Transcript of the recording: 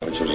Which is